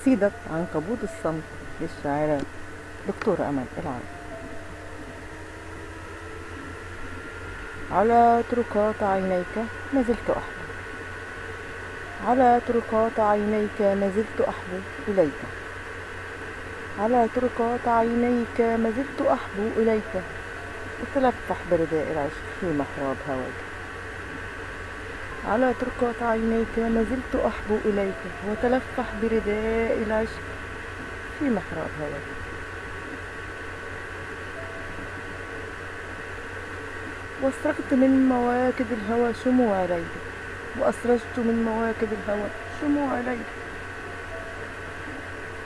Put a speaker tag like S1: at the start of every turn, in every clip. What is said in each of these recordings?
S1: قصيدة عنكبوت الصمت للشاعرة دكتورة أمل العرب. على طرقات عينيك ما زلت أحبو على طرقات عينيك ما زلت أحبو إليك. على طرقات عينيك ما زلت أحبو إليك. أتلفح برداء العشق في محراب هواك. على طرقات عينيك ما زلت أحبو إليك وتلفح برداء العشق في محراب هواك. واسترقت من مواكب الهوى شموع ليل وأسرجت من مواكب الهوى شموع ليل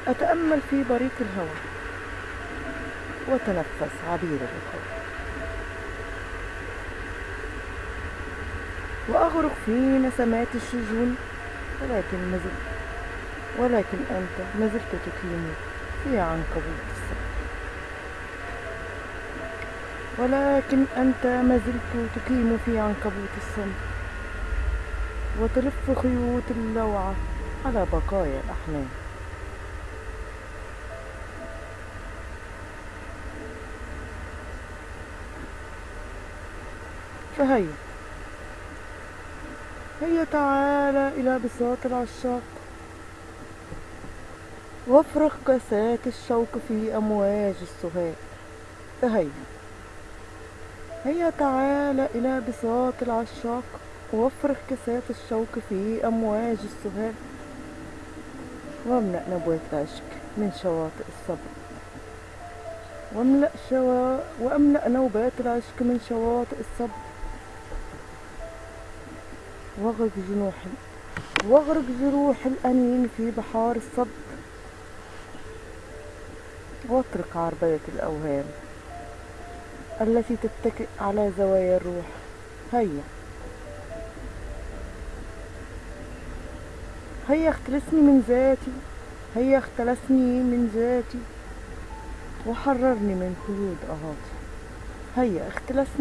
S1: أتأمل في بريق الهوى وتنفس عبير الرخاء وأغرق في نسمات الشجون ولكن مزلت ولكن أنت مازلت تكيني في عنكبوت الصبر ولكن أنت مازلت تقيم في عنكبوت الصمت وتلف خيوط اللوعة على بقايا الأحلام فهيا. هيا تعالى إلى بساط العشاق. وافرغ كاسات الشوق في أمواج السهاد فهيا هيا تعالى إلى بساط العشاق. وافرغ كاسات الشوق في أمواج السهاد واملأ نبوة العشق من شواطئ الصبر. واملأ شوا... واملأ نوبات العشق من شواطئ الصبر. واغرق جنوح واغرق جروح الأنين في بحار الصبر واترك عربية الأوهام التي تتكئ على زوايا الروح. هيا. هيا اختلسني من ذاتي. هيا اختلسني من ذاتي. وحررني من قيود أهاتي. هيا اختلسني